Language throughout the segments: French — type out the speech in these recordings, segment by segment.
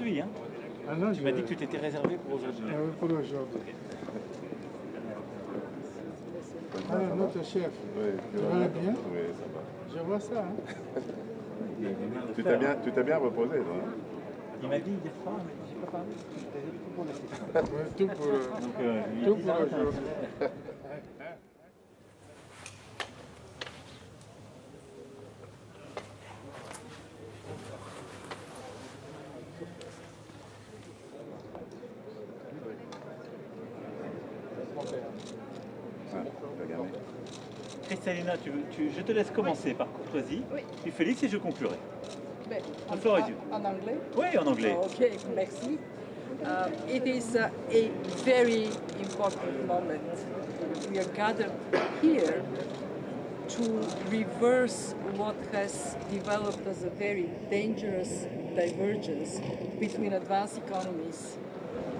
aujourd'hui. Hein Ah non, tu m'as dit que tu t'étais réservé pour aujourd'hui. Ah oui, pour aujourd'hui. Alors, notre chef, Oui, tu vas bien? Oui, ça va. Je vois ça. Hein? Tu t'es bien, tu bien reposé, toi, hein? Il m'a dit hier soir, mais j'ai pas parlé. Tout pour la Ouais, tout pour, euh, euh, tout pour aujourd'hui. Tu, tu- je te laisse commencer par courtoisie. Oui. Puis Félix et je conclurai. Is en, en anglais? Oui, en anglais. Okay, merci. Uh, it is uh, a very important moment. We are gathered here to reverse what has developed as a very dangerous divergence between advanced economies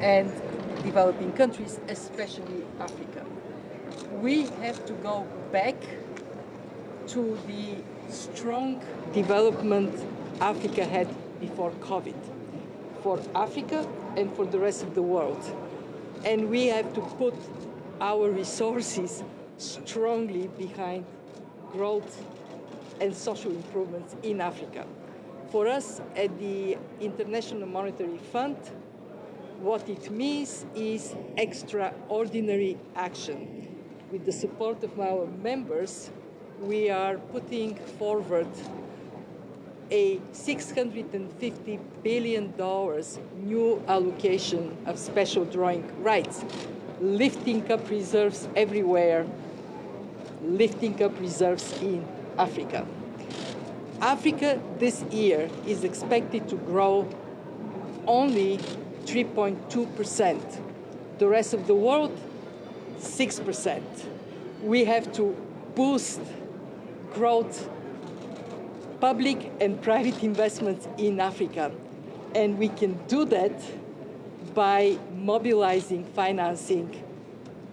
and developing countries, especially Africa. We have to go back to the strong development Africa had before COVID for Africa and for the rest of the world. And we have to put our resources strongly behind growth and social improvements in Africa. For us at the International Monetary Fund, what it means is extraordinary action. With the support of our members, we are putting forward a $650 billion new allocation of special drawing rights, lifting up reserves everywhere, lifting up reserves in Africa. Africa this year is expected to grow only 3.2%. The rest of the world, 6%. We have to boost growth, public and private investments in Africa. And we can do that by mobilizing financing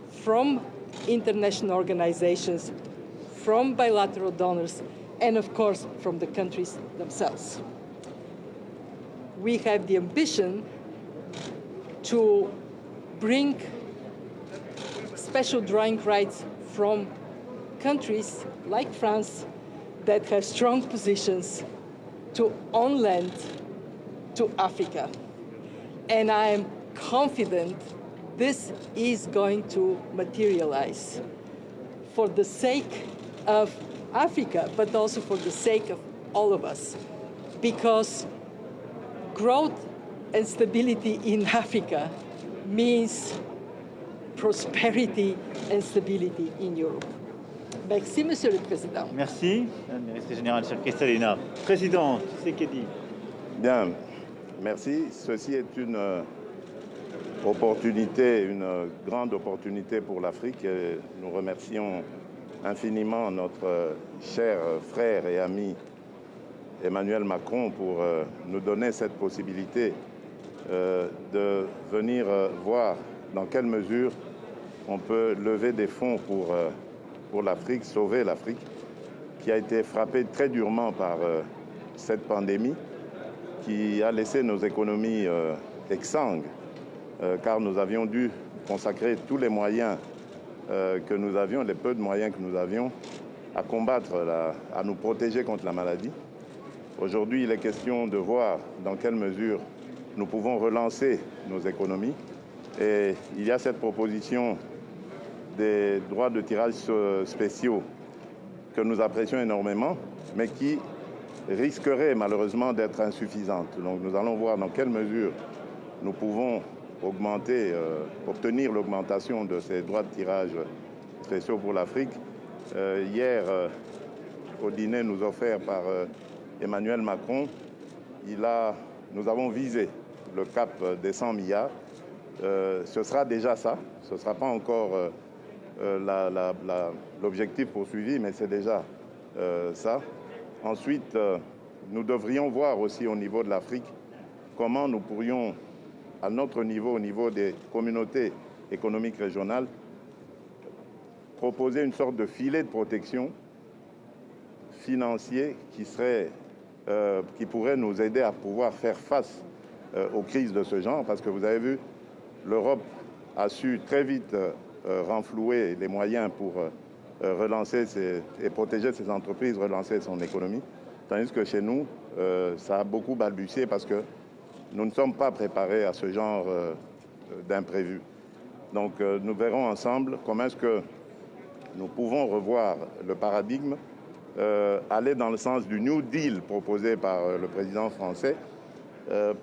from international organizations, from bilateral donors, and of course from the countries themselves. We have the ambition to bring special drawing rights from countries like France that have strong positions to on land to Africa. And I am confident this is going to materialize for the sake of Africa, but also for the sake of all of us. Because growth and stability in Africa means prosperity and stability in Europe. Merci, Monsieur le Président. Merci, Madame la Directrice Générale, chère Kristalina. Président, Tshisekedi. Bien, merci. Ceci est une euh, opportunité, une euh, grande opportunité pour l'Afrique. Nous remercions infiniment notre euh, cher frère et ami Emmanuel Macron pour nous donner cette possibilité de venir voir dans quelle mesure on peut lever des fonds pour, euh, pour l'Afrique, sauver l'Afrique, qui a été frappée très durement par euh, cette pandémie, qui a laissé nos économies euh, exsangues, euh, car nous avions dû consacrer tous les moyens que nous avions, les peu de moyens que nous avions, à combattre, à nous protéger contre la maladie. Aujourd'hui, il est question de voir dans quelle mesure nous pouvons relancer nos économies. Et il y a cette proposition des droits de tirage euh, spéciaux que nous apprécions énormément, mais qui risquerait malheureusement d'être insuffisante. Donc nous allons voir dans quelle mesure nous pouvons augmenter, euh, obtenir l'augmentation de ces droits de tirage spéciaux pour l'Afrique. Euh, hier, au dîner nous offert par Emmanuel Macron, nous avons visé le cap des 100 milliards. Ce sera déjà ça, ce ne sera pas encore l'objectif poursuivi, mais c'est déjà euh, ça. Ensuite, euh, nous devrions voir aussi au niveau de l'Afrique comment nous pourrions, à notre niveau, au niveau des communautés économiques régionales, proposer une sorte de filet de protection financier qui serait, euh, qui pourrait nous aider à pouvoir faire face euh, aux crises de ce genre, parce que vous avez vu, l'Europe a su très vite euh, euh, renflouer les moyens pour relancer ses, et protéger ses entreprises, relancer son économie, tandis que chez nous, ça a beaucoup balbutié parce que nous ne sommes pas préparés à ce genre d'imprévu. Donc nous verrons ensemble comment est-ce que nous pouvons revoir le paradigme, aller dans le sens du New Deal proposé par le président français,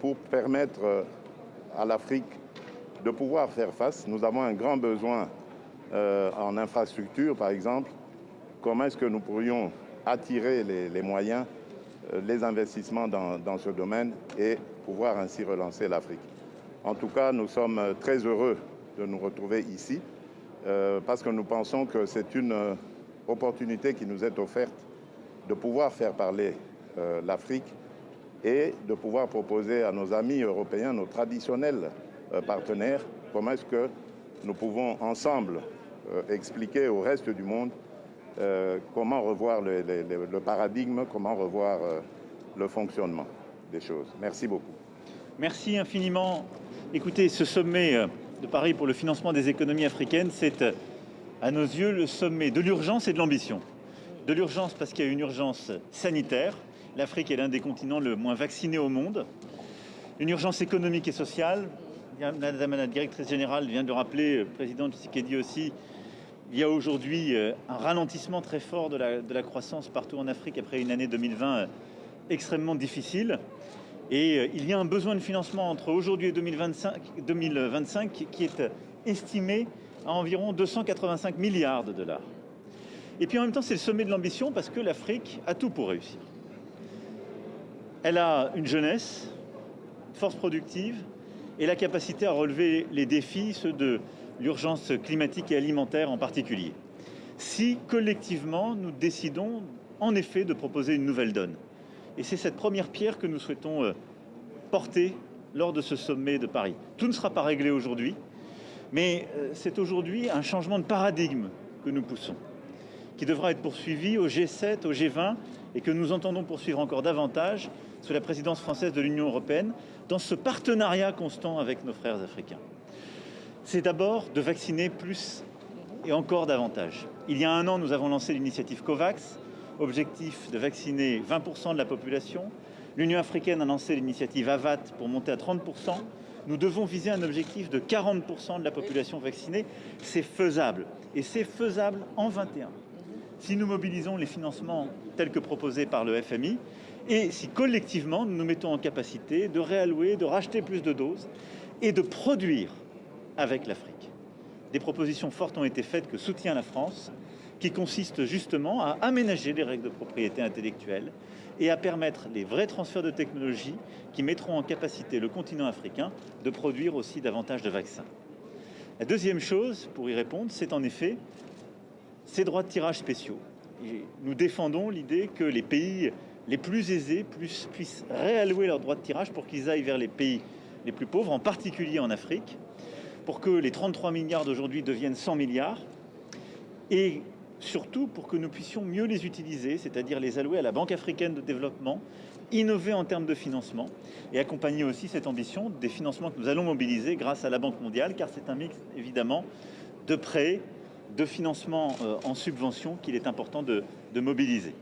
pour permettre à l'Afrique de pouvoir faire face. Nous avons un grand besoin euh, en infrastructure, par exemple. Comment est-ce que nous pourrions attirer les, moyens, euh, les investissements dans, ce domaine et pouvoir ainsi relancer l'Afrique? En tout cas, nous sommes très heureux de nous retrouver ici euh, parce que nous pensons que c'est une opportunité qui nous est offerte de pouvoir faire parler l'Afrique et de pouvoir proposer à nos amis européens, nos traditionnels euh, partenaires, comment est-ce que nous pouvons ensemble euh, expliquer au reste du monde euh, comment revoir le, paradigme, comment revoir le fonctionnement des choses. Merci beaucoup. Merci infiniment. Écoutez, ce sommet de Paris pour le financement des économies africaines, c'est à nos yeux le sommet de l'urgence et de l'ambition. De l'urgence parce qu'il y a une urgence sanitaire. L'Afrique est l'un des continents le moins vaccinés au monde. Une urgence économique et sociale Madame la directrice générale vient de le rappeler, le président Tshisekedi aussi, il y a aujourd'hui euh, un ralentissement très fort de la, croissance partout en Afrique après une année 2020 euh, extrêmement difficile. Et euh, il y a un besoin de financement entre aujourd'hui et 2025, 2025 qui est estimé à environ 285 milliards de dollars. Et puis en même temps, c'est le sommet de l'ambition parce que l'Afrique a tout pour réussir. Elle a une jeunesse, force productive, et la capacité à relever les défis, ceux de l'urgence climatique et alimentaire en particulier. Si collectivement nous décidons en effet de proposer une nouvelle donne. Et c'est cette première pierre que nous souhaitons euh, porter lors de ce sommet de Paris. Tout ne sera pas réglé aujourd'hui, mais euh, c'est aujourd'hui un changement de paradigme que nous poussons, qui devra être poursuivi au G7, au G20, et que nous entendons poursuivre encore davantage sous la présidence française de l'Union européenne, dans ce partenariat constant avec nos frères africains. C'est d'abord de vacciner plus et encore davantage. Il y a un an, nous avons lancé l'initiative COVAX, objectif de vacciner 20% de la population. L'Union africaine a lancé l'initiative AVAT pour monter à 30%. Nous devons viser un objectif de 40% de la population vaccinée. C'est faisable. Et c'est faisable en 21. Si nous mobilisons les financements tels que proposés par le FMI, et si collectivement nous nous mettons en capacité de réallouer, de racheter plus de doses et de produire avec l'Afrique. Des propositions fortes ont été faites que soutient la France, qui consistent justement à aménager les règles de propriété intellectuelle et à permettre les vrais transferts de technologies qui mettront en capacité le continent africain de produire aussi davantage de vaccins. La deuxième chose, pour y répondre, c'est en effet ces droits de tirage spéciaux. nous défendons l'idée que les pays les plus aisés puissent réallouer leurs droits de tirage pour qu'ils aillent vers les pays les plus pauvres, en particulier en Afrique, pour que les 33 milliards d'aujourd'hui deviennent 100 milliards, et surtout pour que nous puissions mieux les utiliser, c'est-à-dire les allouer à la Banque africaine de développement, innover en termes de financement, et accompagner aussi cette ambition des financements que nous allons mobiliser grâce à la Banque mondiale, car c'est un mix évidemment de prêts, de financement euh, en subvention qu'il est important de mobiliser.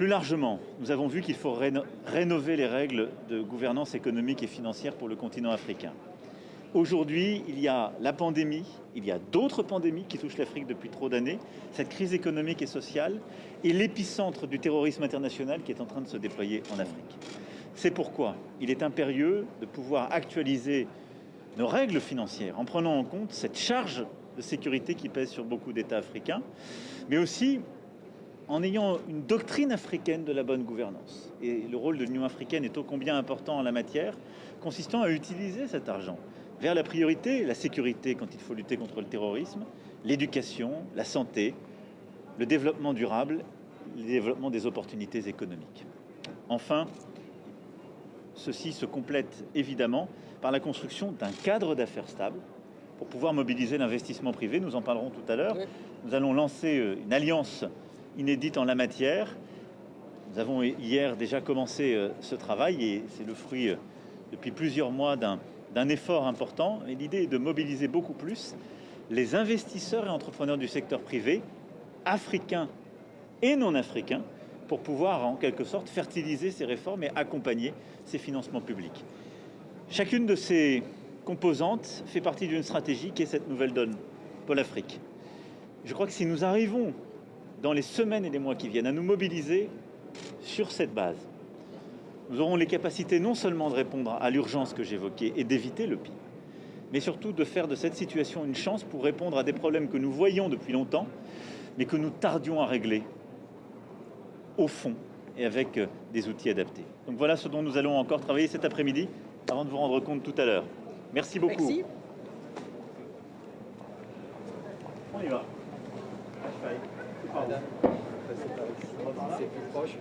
Plus largement, nous avons vu qu'il faut rénover les règles de gouvernance économique et financière pour le continent africain. Aujourd'hui, il y a la pandémie, il y a d'autres pandémies qui touchent l'Afrique depuis trop d'années, cette crise économique et sociale et l'épicentre du terrorisme international qui est en train de se déployer en Afrique. C'est pourquoi il est impérieux de pouvoir actualiser nos règles financières en prenant en compte cette charge de sécurité qui pèse sur beaucoup d'États africains, mais aussi en ayant une doctrine africaine de la bonne gouvernance. Et le rôle de l'Union africaine est ô combien important en la matière, consistant à utiliser cet argent vers la priorité, la sécurité quand il faut lutter contre le terrorisme, l'éducation, la santé, le développement durable, le développement des opportunités économiques. Enfin, ceci se complète évidemment par la construction d'un cadre d'affaires stable pour pouvoir mobiliser l'investissement privé. Nous en parlerons tout à l'heure. Nous allons lancer euh, une alliance inédite en la matière. Nous avons hier déjà commencé euh, ce travail et c'est le fruit euh, depuis plusieurs mois d'un d'un effort important. Et l'idée est de mobiliser beaucoup plus les investisseurs et entrepreneurs du secteur privé, africains et non africains, pour pouvoir en quelque sorte fertiliser ces réformes et accompagner ces financements publics. Chacune de ces composantes fait partie d'une stratégie qui est cette nouvelle donne pour l'Afrique. Je crois que si nous arrivons dans les semaines et les mois qui viennent à nous mobiliser sur cette base, nous aurons les capacités non seulement de répondre à l'urgence que j'évoquais et d'éviter le pire, mais surtout de faire de cette situation une chance pour répondre à des problèmes que nous voyions depuis longtemps, mais que nous tardions à régler au fond et avec euh, des outils adaptés. Donc voilà ce dont nous allons encore travailler cet après-midi avant de vous rendre compte tout à l'heure. Merci beaucoup. Merci. On y va. C'est plus proche.